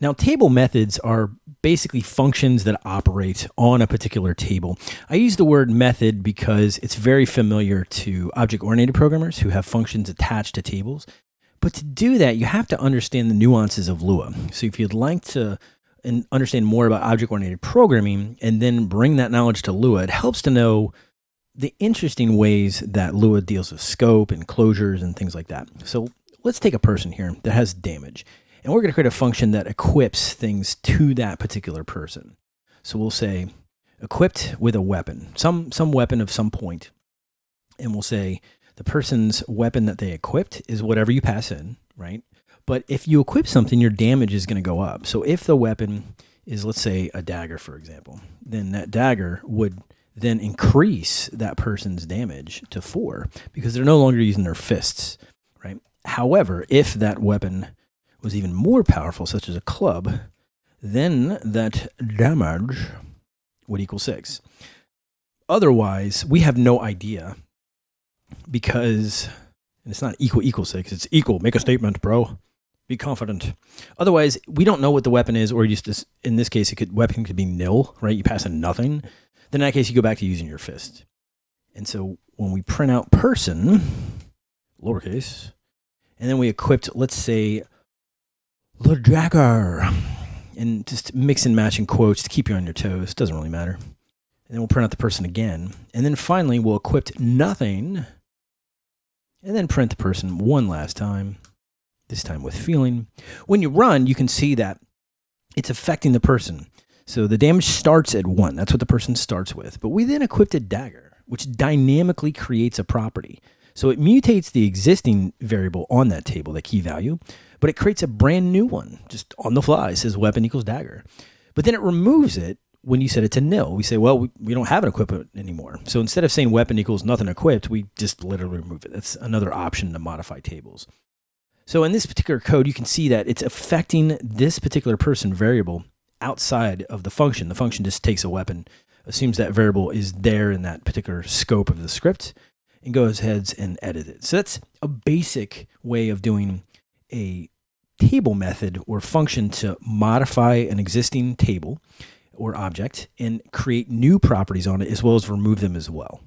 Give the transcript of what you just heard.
Now, table methods are basically functions that operate on a particular table. I use the word method because it's very familiar to object-oriented programmers who have functions attached to tables. But to do that, you have to understand the nuances of Lua. So if you'd like to understand more about object-oriented programming and then bring that knowledge to Lua, it helps to know the interesting ways that Lua deals with scope and closures and things like that. So let's take a person here that has damage. And we're going to create a function that equips things to that particular person. So we'll say equipped with a weapon, some, some weapon of some point. And we'll say the person's weapon that they equipped is whatever you pass in, right? But if you equip something, your damage is going to go up. So if the weapon is, let's say, a dagger, for example, then that dagger would then increase that person's damage to four because they're no longer using their fists, right? However, if that weapon was even more powerful, such as a club, then that damage would equal six. Otherwise, we have no idea because it's not equal equal six, it's equal. Make a statement, bro. Be confident. Otherwise, we don't know what the weapon is, or just in this case, it could weapon could be nil, right? You pass a nothing. Then in that case, you go back to using your fist. And so when we print out person, lowercase, and then we equipped, let's say, dagger. And just mix and match in quotes to keep you on your toes. Doesn't really matter. And then we'll print out the person again. And then finally, we'll equip nothing. And then print the person one last time, this time with feeling. When you run, you can see that it's affecting the person. So the damage starts at one. That's what the person starts with. But we then equipped a dagger, which dynamically creates a property. So it mutates the existing variable on that table, the key value, but it creates a brand new one just on the fly. It says weapon equals dagger. But then it removes it when you set it to nil. We say, well, we, we don't have an equipment anymore. So instead of saying weapon equals nothing equipped, we just literally remove it. That's another option to modify tables. So in this particular code, you can see that it's affecting this particular person variable outside of the function. The function just takes a weapon, assumes that variable is there in that particular scope of the script, and goes ahead and edit it. So that's a basic way of doing a table method or function to modify an existing table or object and create new properties on it as well as remove them as well.